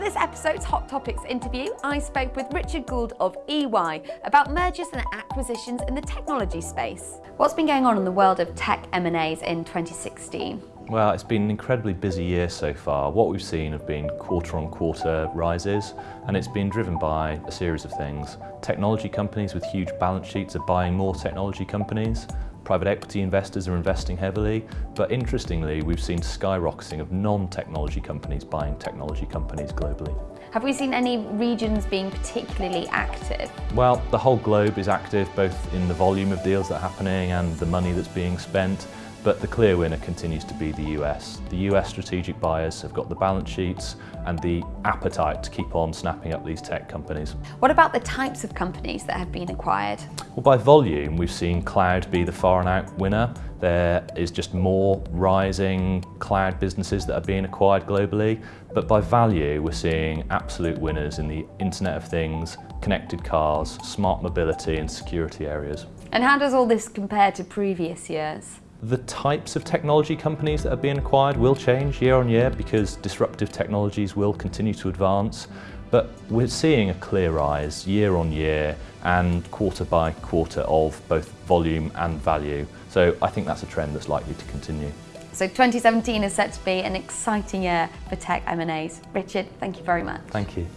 this episode's Hot Topics interview, I spoke with Richard Gould of EY about mergers and acquisitions in the technology space. What's been going on in the world of tech M&As in 2016? Well, it's been an incredibly busy year so far. What we've seen have been quarter-on-quarter rises, and it's been driven by a series of things. Technology companies with huge balance sheets are buying more technology companies. Private equity investors are investing heavily, but interestingly, we've seen skyrocketing of non-technology companies buying technology companies globally. Have we seen any regions being particularly active? Well, the whole globe is active, both in the volume of deals that are happening and the money that's being spent. But the clear winner continues to be the US. The US strategic buyers have got the balance sheets and the appetite to keep on snapping up these tech companies. What about the types of companies that have been acquired? Well, by volume, we've seen cloud be the far and out winner. There is just more rising cloud businesses that are being acquired globally. But by value, we're seeing absolute winners in the Internet of Things, connected cars, smart mobility and security areas. And how does all this compare to previous years? The types of technology companies that are being acquired will change year on year because disruptive technologies will continue to advance. But we're seeing a clear rise year on year and quarter by quarter of both volume and value. So I think that's a trend that's likely to continue. So 2017 is set to be an exciting year for tech M&As. Richard, thank you very much. Thank you.